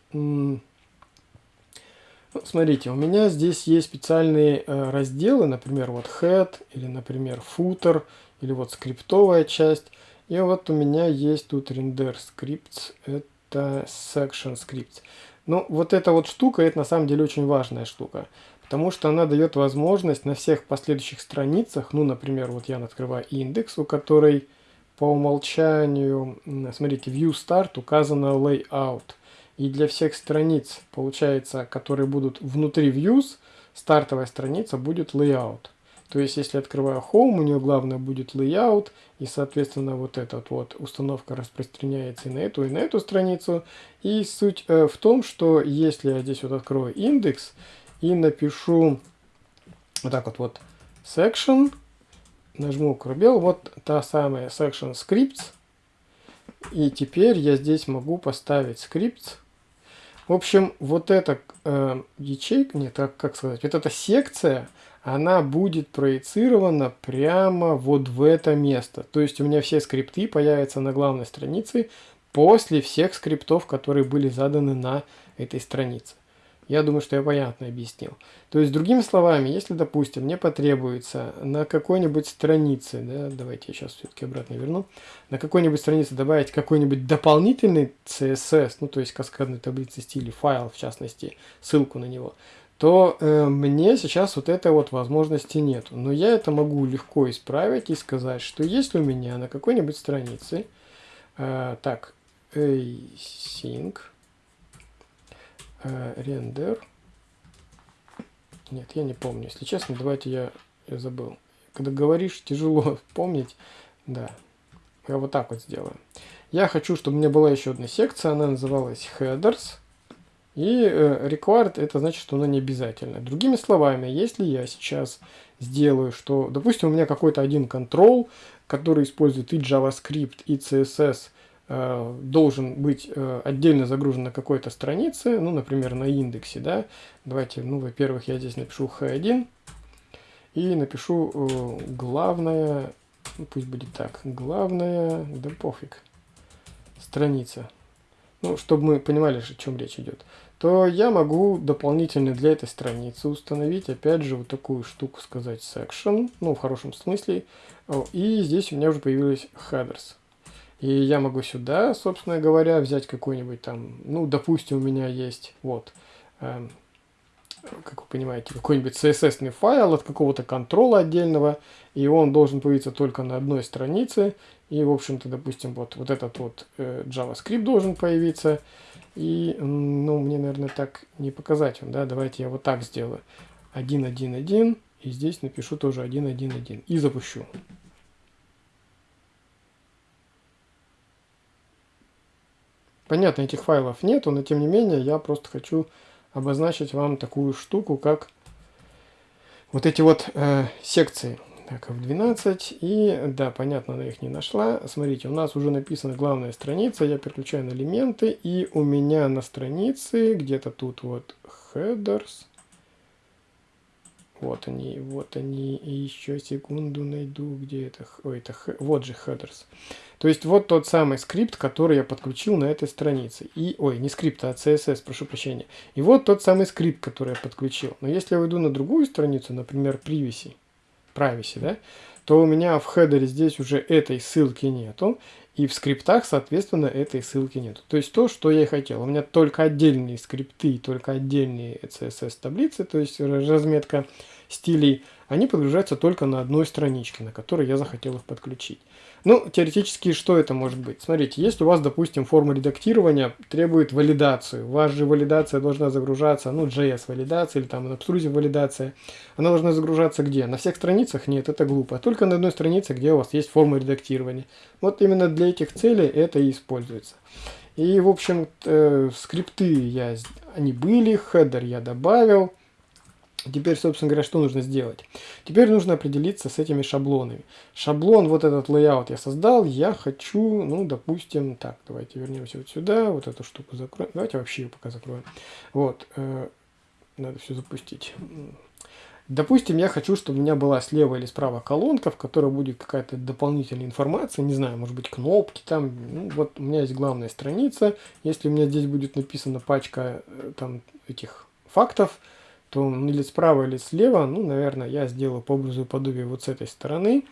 ну, смотрите, у меня здесь есть специальные э, разделы, например, вот head, или, например, footer, или вот скриптовая часть. И вот у меня есть тут render scripts, это section scripts. Ну, вот эта вот штука, это на самом деле очень важная штука. Потому что она дает возможность на всех последующих страницах, ну, например, вот я открываю индекс, у которой по умолчанию, смотрите, view start указано layout. И для всех страниц, получается, которые будут внутри views, стартовая страница будет layout. То есть, если открываю Home, у нее главное будет layout, и, соответственно, вот эта вот установка распространяется и на эту, и на эту страницу. И суть э, в том, что если я здесь вот открою индекс и напишу вот так вот, вот section, нажму пробел, вот та самая section scripts, и теперь я здесь могу поставить скрипт в общем, вот эта э, ячейка, нет, как, как сказать, вот эта секция, она будет проецирована прямо вот в это место. То есть у меня все скрипты появятся на главной странице после всех скриптов, которые были заданы на этой странице. Я думаю, что я понятно объяснил. То есть, другими словами, если, допустим, мне потребуется на какой-нибудь странице, да, давайте я сейчас все-таки обратно верну, на какой-нибудь странице добавить какой-нибудь дополнительный CSS, ну, то есть каскадной таблицы стиля, файл, в частности, ссылку на него, то э, мне сейчас вот этой вот возможности нету. Но я это могу легко исправить и сказать, что если у меня на какой-нибудь странице, э, так, async, э, render. Нет, я не помню. Если честно, давайте я, я забыл. Когда говоришь, тяжело помнить. Да, я вот так вот сделаю. Я хочу, чтобы у меня была еще одна секция, она называлась headers. И э, required это значит, что она не обязательно. Другими словами, если я сейчас сделаю, что, допустим, у меня какой-то один контрол, который использует и JavaScript, и CSS, Э, должен быть э, отдельно загружен на какой-то странице, ну, например, на индексе, да. Давайте, ну, во-первых, я здесь напишу h1 и напишу главное, ну, пусть будет так, главная, да пофиг, страница. Ну, чтобы мы понимали, о чем речь идет то я могу дополнительно для этой страницы установить, опять же, вот такую штуку сказать section, ну, в хорошем смысле, и здесь у меня уже появились headers. И я могу сюда, собственно говоря, взять какой-нибудь там, ну, допустим, у меня есть, вот, э, как вы понимаете, какой-нибудь CSS файл от какого-то контрола отдельного, и он должен появиться только на одной странице, и, в общем-то, допустим, вот, вот этот вот э, JavaScript должен появиться, и, ну, мне, наверное, так не показать вам, да, давайте я вот так сделаю, 1.1.1, и здесь напишу тоже 1.1.1, и запущу. Понятно, этих файлов нету, но тем не менее я просто хочу обозначить вам такую штуку, как вот эти вот э, секции. Так, F12. И да, понятно, она их не нашла. Смотрите, у нас уже написана главная страница. Я переключаю на элементы. И у меня на странице где-то тут вот headers. Вот они, вот они. И еще секунду найду, где это. Ой, это вот же headers. То есть вот тот самый скрипт, который я подключил на этой странице. И, ой, не скрипт, а CSS, прошу прощения. И вот тот самый скрипт, который я подключил. Но если я уйду на другую страницу, например, privacy, privacy, да, то у меня в header е здесь уже этой ссылки нету. И в скриптах, соответственно, этой ссылки нету. То есть то, что я и хотел. У меня только отдельные скрипты, только отдельные CSS-таблицы, то есть разметка стилей, они подгружаются только на одной страничке, на которой я захотел их подключить. Ну, теоретически, что это может быть? Смотрите, если у вас, допустим, форма редактирования требует валидацию, вас же валидация должна загружаться, ну, JS-валидация или там Obstrusive валидация, она должна загружаться где? На всех страницах? Нет, это глупо. Только на одной странице, где у вас есть форма редактирования. Вот именно для этих целей это и используется. И, в общем, э, скрипты я, они были, хедер я добавил, Теперь, собственно говоря, что нужно сделать? Теперь нужно определиться с этими шаблонами. Шаблон, вот этот layout я создал, я хочу, ну, допустим, так, давайте вернемся вот сюда, вот эту штуку закроем. Давайте вообще ее пока закроем. Вот, э, надо все запустить. Допустим, я хочу, чтобы у меня была слева или справа колонка, в которой будет какая-то дополнительная информация, не знаю, может быть кнопки там. Ну, вот у меня есть главная страница. Если у меня здесь будет написана пачка э, там этих фактов, то или справа, или слева, ну, наверное, я сделаю по образу и подобию вот с этой стороны,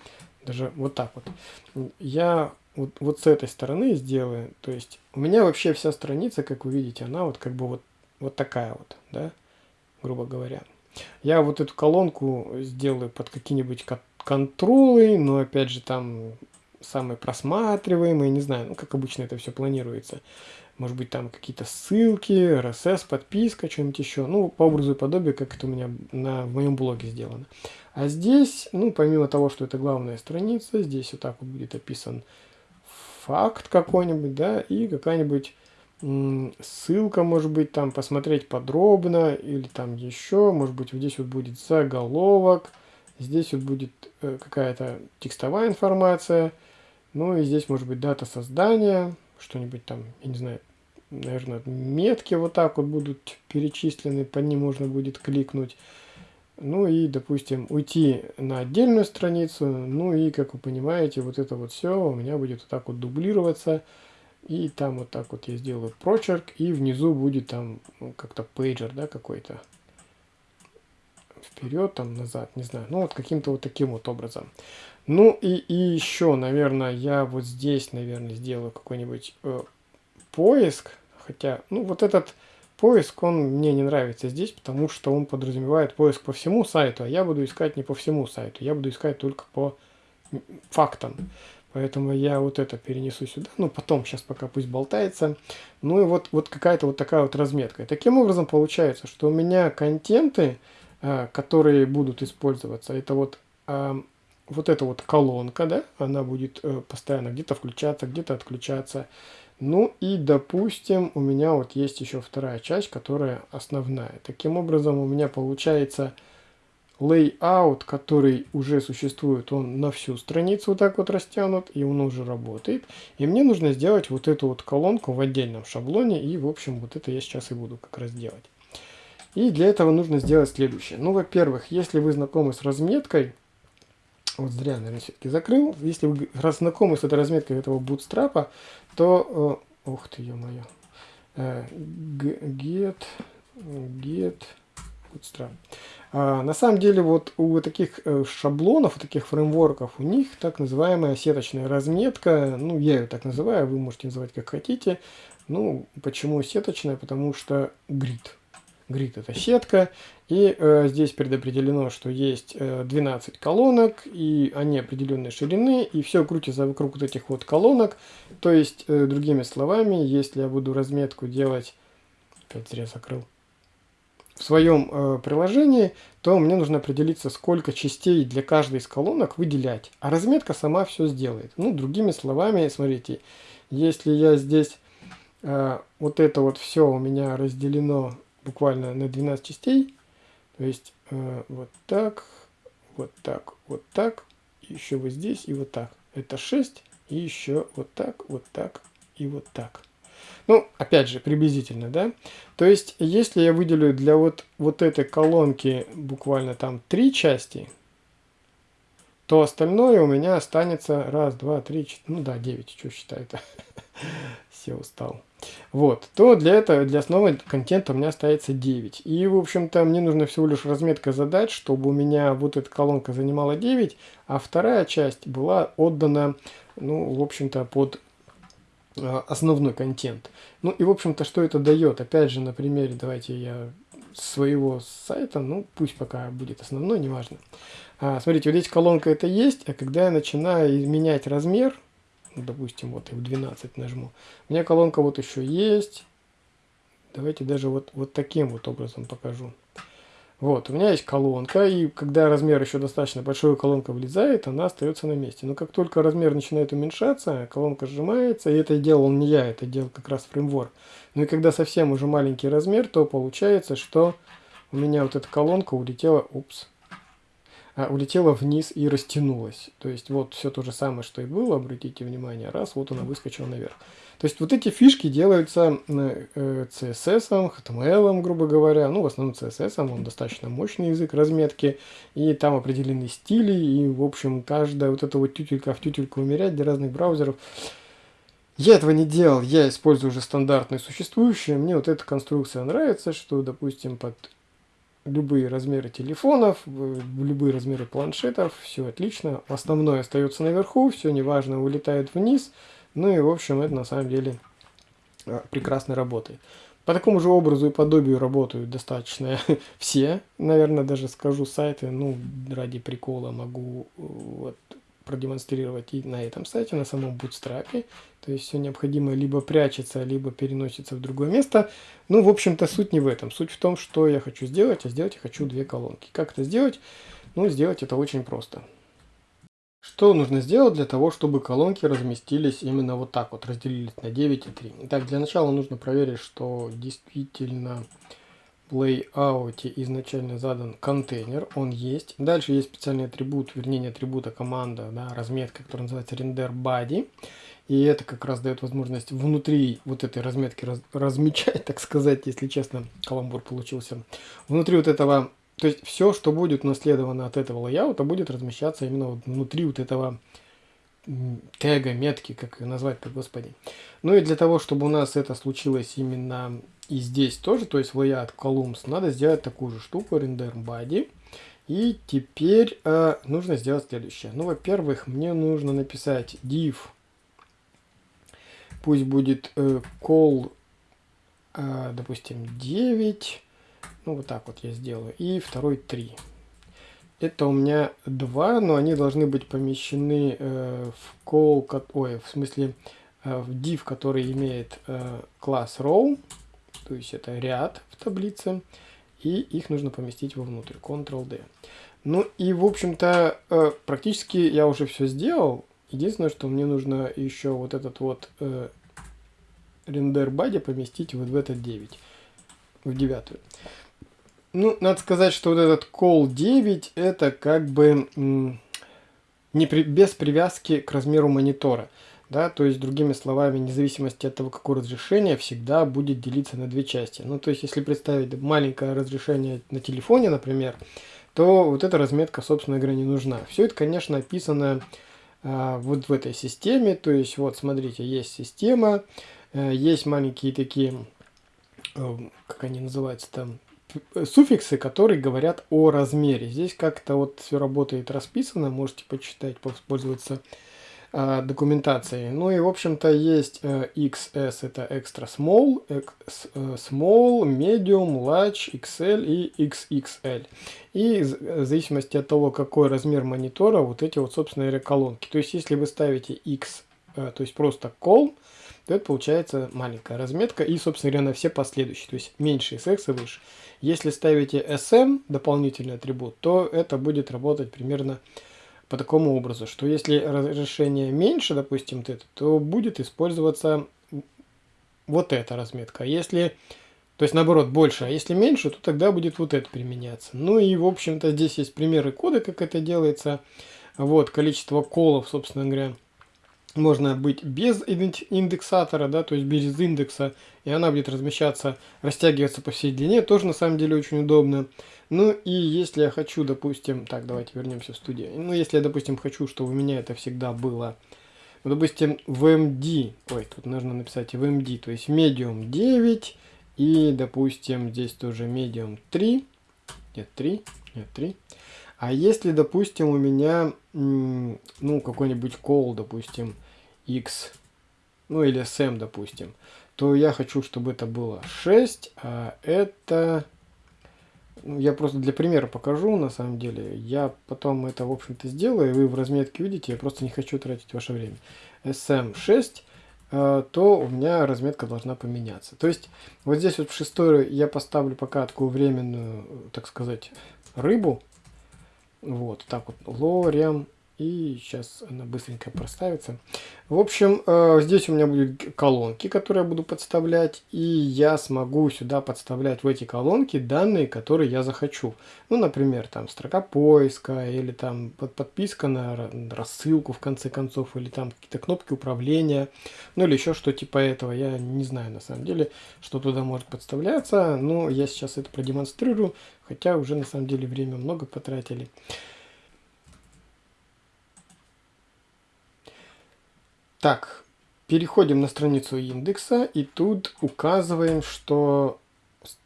даже вот так вот. Я вот, вот с этой стороны сделаю, то есть у меня вообще вся страница, как вы видите, она вот как бы вот, вот такая вот, да, грубо говоря. Я вот эту колонку сделаю под какие-нибудь контролы, но опять же там самые просматриваемые, не знаю, ну как обычно это все планируется может быть, там какие-то ссылки, RSS, подписка, что-нибудь еще. Ну, по образу и подобию, как это у меня на, в моем блоге сделано. А здесь, ну, помимо того, что это главная страница, здесь вот так вот будет описан факт какой-нибудь, да, и какая-нибудь ссылка, может быть, там посмотреть подробно, или там еще, может быть, вот здесь вот будет заголовок, здесь вот будет э, какая-то текстовая информация, ну и здесь может быть дата создания, что-нибудь там, я не знаю, наверное, метки вот так вот будут перечислены, по ним можно будет кликнуть. Ну и, допустим, уйти на отдельную страницу. Ну и, как вы понимаете, вот это вот все у меня будет вот так вот дублироваться. И там вот так вот я сделаю прочерк. И внизу будет там ну, как-то пейджер, да, какой-то. Вперед, там, назад, не знаю. Ну вот каким-то вот таким вот образом. Ну и, и еще, наверное, я вот здесь, наверное, сделаю какой-нибудь э, поиск. Хотя, ну вот этот Поиск, он мне не нравится здесь, потому что он подразумевает поиск по всему сайту, а я буду искать не по всему сайту, я буду искать только по фактам. Поэтому я вот это перенесу сюда. Ну, потом, сейчас пока пусть болтается. Ну и вот, вот какая-то вот такая вот разметка. И таким образом получается, что у меня контенты, э, которые будут использоваться, это вот, э, вот эта вот колонка, да, она будет э, постоянно где-то включаться, где-то отключаться. Ну и, допустим, у меня вот есть еще вторая часть, которая основная. Таким образом, у меня получается layout, который уже существует, он на всю страницу вот так вот растянут, и он уже работает. И мне нужно сделать вот эту вот колонку в отдельном шаблоне, и, в общем, вот это я сейчас и буду как раз делать. И для этого нужно сделать следующее. Ну, во-первых, если вы знакомы с разметкой, вот зря, наверное, все-таки закрыл. Если вы знакомы с этой разметкой этого бутстрапа, то... Э, ух ты, ё-моё. Э, get, get, bootstrap. А, на самом деле, вот у таких э, шаблонов, у таких фреймворков, у них так называемая сеточная разметка. Ну, я ее так называю, вы можете называть как хотите. Ну, почему сеточная? Потому что grid. Grid это сетка, и э, здесь предопределено, что есть э, 12 колонок, и они определенной ширины, и все крутится вокруг вот этих вот колонок. То есть, э, другими словами, если я буду разметку делать, опять зря закрыл, в своем э, приложении, то мне нужно определиться, сколько частей для каждой из колонок выделять. А разметка сама все сделает. Ну, другими словами, смотрите, если я здесь э, вот это вот все у меня разделено буквально на 12 частей. То есть э, вот так, вот так, вот так, еще вот здесь и вот так. Это 6, и еще вот так, вот так и вот так. Ну, опять же, приблизительно, да? То есть, если я выделю для вот, вот этой колонки буквально там три части, то остальное у меня останется раз, два, три, четыре, ну да, девять, что считаю-то. Все устал вот, то для этого, для основы контента у меня остается 9. И, в общем-то, мне нужно всего лишь разметка задать, чтобы у меня вот эта колонка занимала 9, а вторая часть была отдана, ну, в общем-то, под э, основной контент. Ну и, в общем-то, что это дает? Опять же, на примере, давайте я своего сайта, ну, пусть пока будет основной, неважно. А, смотрите, вот здесь колонка это есть, а когда я начинаю менять размер, допустим, вот в 12 нажму. У меня колонка вот еще есть. Давайте даже вот, вот таким вот образом покажу. Вот, у меня есть колонка, и когда размер еще достаточно большой, колонка влезает, она остается на месте. Но как только размер начинает уменьшаться, колонка сжимается, и это делал не я, это делал как раз фреймворк. Ну и когда совсем уже маленький размер, то получается, что у меня вот эта колонка улетела, упс, улетела вниз и растянулась. То есть вот все то же самое, что и было, обратите внимание, раз, вот она выскочила наверх. То есть вот эти фишки делаются CSS, HTML, грубо говоря, ну в основном CSS, он достаточно мощный язык разметки, и там определены стили, и в общем каждая вот эта вот тютелька в тютельку умерять для разных браузеров. Я этого не делал, я использую уже стандартные существующие, мне вот эта конструкция нравится, что, допустим, под любые размеры телефонов, любые размеры планшетов, все отлично. Основное остается наверху, все неважно, улетает вниз. Ну и в общем это на самом деле а, прекрасно работает. По такому же образу и подобию работают достаточно все, наверное, даже скажу сайты, ну, ради прикола могу вот, продемонстрировать и на этом сайте, на самом Bootstrap. То есть все необходимое либо прячется, либо переносится в другое место. Ну, в общем-то, суть не в этом. Суть в том, что я хочу сделать, а сделать я хочу две колонки. Как это сделать? Ну, сделать это очень просто. Что нужно сделать для того, чтобы колонки разместились именно вот так вот, разделились на 9 и 3? Итак, для начала нужно проверить, что действительно лейауте изначально задан контейнер, он есть. Дальше есть специальный атрибут, вернее не атрибут, а команда, да, разметка, которая называется render body. И это как раз дает возможность внутри вот этой разметки раз, размечать, так сказать, если честно, каламбур получился. Внутри вот этого то есть все, что будет унаследовано от этого лайаута, будет размещаться именно вот внутри вот этого тега, метки, как ее назвать-то, господи. Ну и для того, чтобы у нас это случилось именно и здесь тоже, то есть в layout columns, надо сделать такую же штуку, render body. И теперь э, нужно сделать следующее. Ну, во-первых, мне нужно написать div, пусть будет э, call, э, допустим, 9, ну, вот так вот я сделаю, и второй 3. Это у меня два, но они должны быть помещены э, в call, ой, в смысле э, в div, который имеет э, класс row, то есть это ряд в таблице, и их нужно поместить вовнутрь, Ctrl-D. Ну и, в общем-то, э, практически я уже все сделал. Единственное, что мне нужно еще вот этот вот э, рендер body поместить вот в этот 9, в девятую. Ну, надо сказать, что вот этот call 9 это как бы не при, без привязки к размеру монитора. Да, то есть, другими словами, вне зависимости от того, какое разрешение, всегда будет делиться на две части. Ну, то есть, если представить маленькое разрешение на телефоне, например, то вот эта разметка, собственно говоря, не нужна. Все это, конечно, описано а, вот в этой системе. То есть, вот, смотрите, есть система, а, есть маленькие такие, а, как они называются там, суффиксы, которые говорят о размере. Здесь как-то вот все работает расписано, можете почитать, попользоваться э, документацией. Ну и в общем-то есть э, XS это extra small, small, medium, large, XL и XXL. И в зависимости от того, какой размер монитора, вот эти вот собственно колонки. То есть если вы ставите X, э, то есть просто col, то это получается маленькая разметка и собственно говоря на все последующие, то есть меньше SX и выше. Если ставите SM, дополнительный атрибут, то это будет работать примерно по такому образу, что если разрешение меньше, допустим, это, то будет использоваться вот эта разметка. А если, то есть наоборот, больше, а если меньше, то тогда будет вот это применяться. Ну и, в общем-то, здесь есть примеры кода, как это делается. Вот, количество колов, собственно говоря, можно быть без индексатора, да, то есть без индекса, и она будет размещаться, растягиваться по всей длине, тоже на самом деле очень удобно. Ну и если я хочу, допустим, так, давайте вернемся в студию. Ну, если я, допустим, хочу, чтобы у меня это всегда было, ну, допустим, в MD, ой, тут нужно написать в MD, то есть medium 9, и, допустим, здесь тоже medium 3, нет, 3, нет, 3. А если, допустим, у меня, ну, какой-нибудь call, допустим, x, ну или sm, допустим, то я хочу, чтобы это было 6, а это... Ну, я просто для примера покажу, на самом деле. Я потом это, в общем-то, сделаю, и вы в разметке видите, я просто не хочу тратить ваше время. SM6, а, то у меня разметка должна поменяться. То есть, вот здесь вот в шестой я поставлю пока такую временную, так сказать, рыбу. Вот, так вот, лорем и сейчас она быстренько проставится. В общем, э, здесь у меня будут колонки, которые я буду подставлять. И я смогу сюда подставлять в эти колонки данные, которые я захочу. Ну, например, там строка поиска, или там под подписка на рассылку в конце концов, или там какие-то кнопки управления, ну или еще что типа этого. Я не знаю на самом деле, что туда может подставляться. Но я сейчас это продемонстрирую, хотя уже на самом деле время много потратили. Так, переходим на страницу индекса и тут указываем, что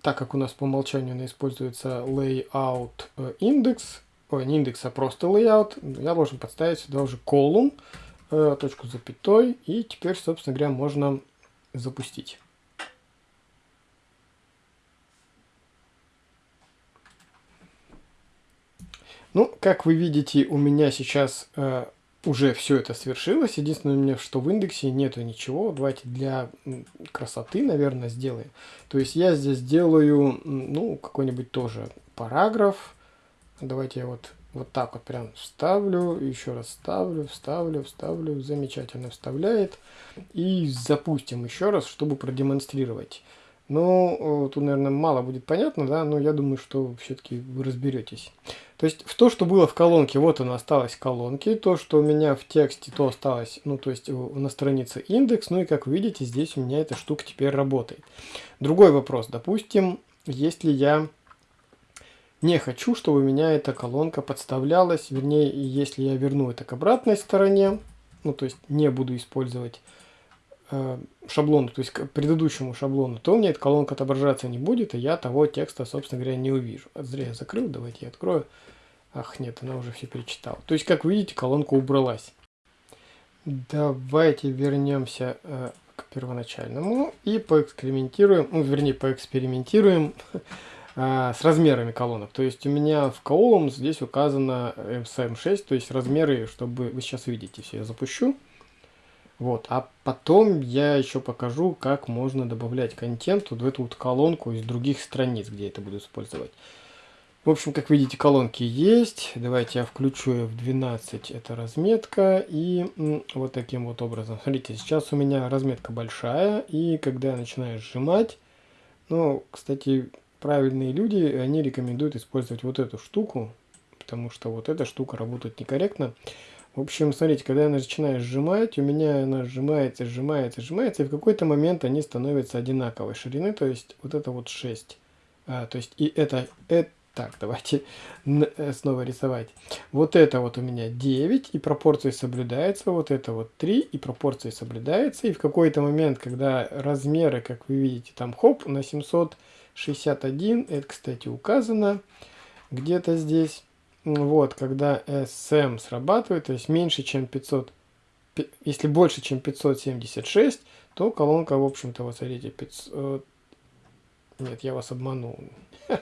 так как у нас по умолчанию используется layout э, индекс, ой, не индекс, а просто layout, я должен подставить сюда уже колумн, э, точку запятой, и теперь, собственно говоря, можно запустить. Ну, как вы видите, у меня сейчас э, уже все это свершилось. Единственное, у меня, что в индексе нету ничего. Давайте для красоты, наверное, сделаем. То есть я здесь делаю, ну, какой-нибудь тоже параграф. Давайте я вот, вот так вот прям вставлю, еще раз вставлю, вставлю, вставлю. Замечательно вставляет. И запустим еще раз, чтобы продемонстрировать. Ну, тут, наверное, мало будет понятно, да, но я думаю, что все-таки вы разберетесь. То есть, в то, что было в колонке, вот оно осталось в колонке, то, что у меня в тексте, то осталось, ну, то есть, на странице индекс, ну, и как вы видите, здесь у меня эта штука теперь работает. Другой вопрос, допустим, если я не хочу, чтобы у меня эта колонка подставлялась. Вернее, если я верну это к обратной стороне, ну, то есть не буду использовать э, шаблон, то есть к предыдущему шаблону, то у меня эта колонка отображаться не будет, и я того текста, собственно говоря, не увижу. Зря я закрыл, давайте я открою. Ах, нет, она уже все перечитала. То есть, как видите, колонка убралась. Давайте вернемся э, к первоначальному и поэкспериментируем, ну, вернее, поэкспериментируем э, с размерами колонок. То есть у меня в колумн здесь указано MSM6, то есть размеры, чтобы вы сейчас видите, все я запущу. Вот, а потом я еще покажу, как можно добавлять контент вот в эту вот колонку из других страниц, где это буду использовать. В общем, как видите, колонки есть. Давайте я включу в 12 это разметка. И вот таким вот образом. Смотрите, сейчас у меня разметка большая. И когда я начинаю сжимать, ну, кстати, правильные люди, они рекомендуют использовать вот эту штуку. Потому что вот эта штука работает некорректно. В общем, смотрите, когда я начинаю сжимать, у меня она сжимается, сжимается, сжимается. И в какой-то момент они становятся одинаковой ширины. То есть вот это вот 6. А, то есть и это, это так, давайте э, снова рисовать. Вот это вот у меня 9, и пропорции соблюдаются. Вот это вот 3, и пропорции соблюдаются. И в какой-то момент, когда размеры, как вы видите, там хоп, на 761, это, кстати, указано где-то здесь. Вот, когда SM срабатывает, то есть меньше, чем 500, если больше, чем 576, то колонка, в общем-то, вот смотрите, 500, нет, я вас обманул.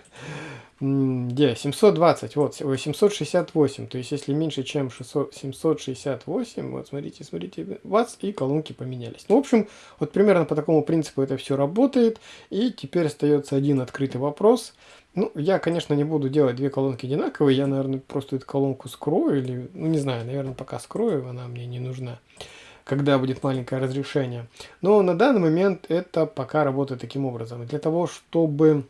Где? 720, вот, 768. То есть, если меньше, чем 600, 768, вот, смотрите, смотрите, вас и колонки поменялись. Ну, в общем, вот примерно по такому принципу это все работает. И теперь остается один открытый вопрос. Ну, я, конечно, не буду делать две колонки одинаковые. Я, наверное, просто эту колонку скрою. Или, ну, не знаю, наверное, пока скрою, она мне не нужна когда будет маленькое разрешение. Но на данный момент это пока работает таким образом. Для того, чтобы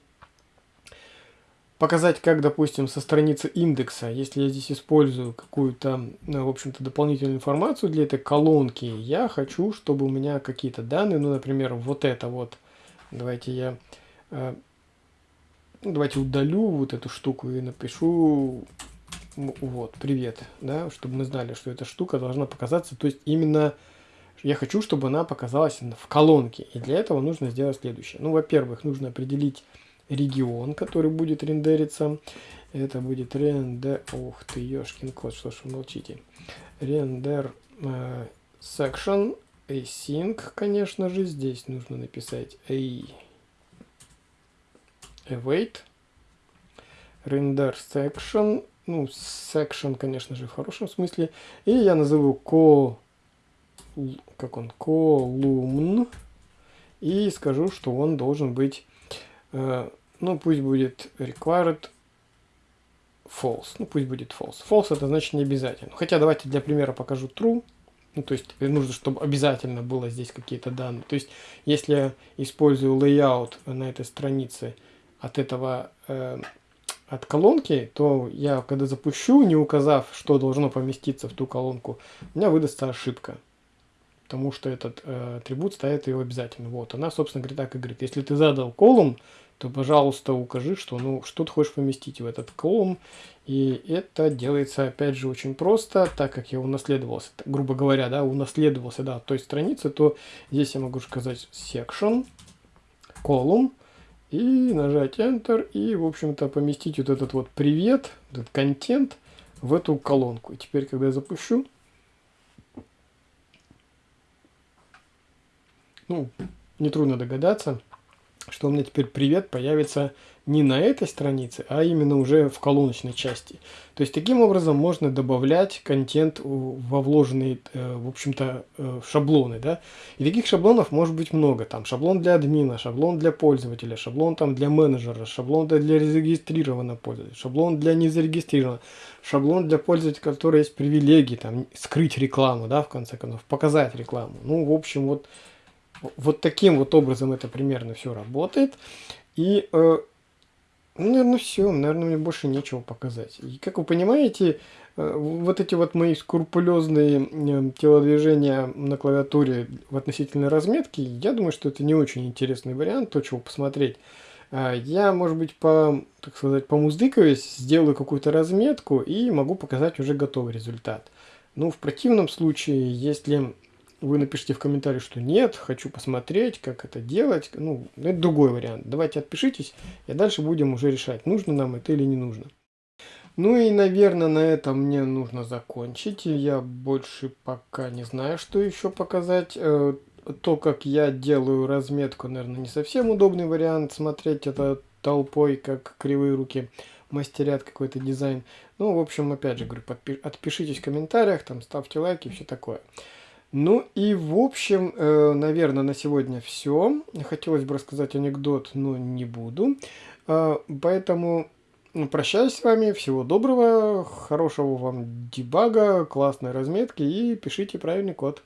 показать, как, допустим, со страницы индекса, если я здесь использую какую-то, ну, в общем-то, дополнительную информацию для этой колонки, я хочу, чтобы у меня какие-то данные, ну, например, вот это вот, давайте я, э, ну, давайте удалю вот эту штуку и напишу, вот, привет, да, чтобы мы знали, что эта штука должна показаться, то есть именно я хочу, чтобы она показалась в колонке, и для этого нужно сделать следующее. Ну, во-первых, нужно определить регион, который будет рендериться. Это будет рендер... Ух ты, ёшкин кот, что ж вы молчите. Рендер э, section async, конечно же. Здесь нужно написать a await. Render section. Ну, section, конечно же, в хорошем смысле. И я назову co... Как он? Column. И скажу, что он должен быть э, ну, пусть будет required false. Ну, пусть будет false. False это значит не обязательно. Хотя давайте для примера покажу true. Ну, то есть нужно, чтобы обязательно было здесь какие-то данные. То есть если я использую layout на этой странице от этого, э, от колонки, то я когда запущу, не указав, что должно поместиться в ту колонку, у меня выдастся ошибка. Потому что этот э, атрибут ставит ее обязательно. Вот, она, собственно говоря, так и говорит. Если ты задал колумн, то, пожалуйста, укажи, что, ну, что ты хочешь поместить в этот колумн. И это делается, опять же, очень просто, так как я унаследовался, грубо говоря, да, унаследовался, да, от той страницы, то здесь я могу сказать section, column, и нажать Enter, и, в общем-то, поместить вот этот вот привет, этот контент в эту колонку. И теперь, когда я запущу, ну, нетрудно догадаться, что у меня теперь привет появится не на этой странице, а именно уже в колоночной части. То есть таким образом можно добавлять контент во вложенные, э, в общем-то, э, шаблоны. Да? И таких шаблонов может быть много. Там шаблон для админа, шаблон для пользователя, шаблон там для менеджера, шаблон для зарегистрированного пользователя, шаблон для незарегистрированного, шаблон для пользователя, который есть привилегии, там, скрыть рекламу, да, в конце концов, показать рекламу. Ну, в общем, вот вот таким вот образом это примерно все работает. И, э, ну, наверное, все. Наверное, мне больше нечего показать. И, как вы понимаете, э, вот эти вот мои скрупулезные э, телодвижения на клавиатуре в относительной разметке, я думаю, что это не очень интересный вариант, то, чего посмотреть. А, я, может быть, по, так сказать, помуздыкаюсь, сделаю какую-то разметку и могу показать уже готовый результат. Ну, в противном случае, если вы напишите в комментарии, что нет, хочу посмотреть, как это делать, ну, это другой вариант. Давайте отпишитесь, и дальше будем уже решать, нужно нам это или не нужно. Ну и, наверное, на этом мне нужно закончить. Я больше пока не знаю, что еще показать. Э, то, как я делаю разметку, наверное, не совсем удобный вариант. Смотреть это толпой, как кривые руки мастерят какой-то дизайн. Ну, в общем, опять же, говорю, отпишитесь в комментариях, там, ставьте лайки, все такое. Ну и, в общем, э, наверное, на сегодня все. Хотелось бы рассказать анекдот, но не буду. Э, поэтому прощаюсь с вами, всего доброго, хорошего вам дебага, классной разметки и пишите правильный код.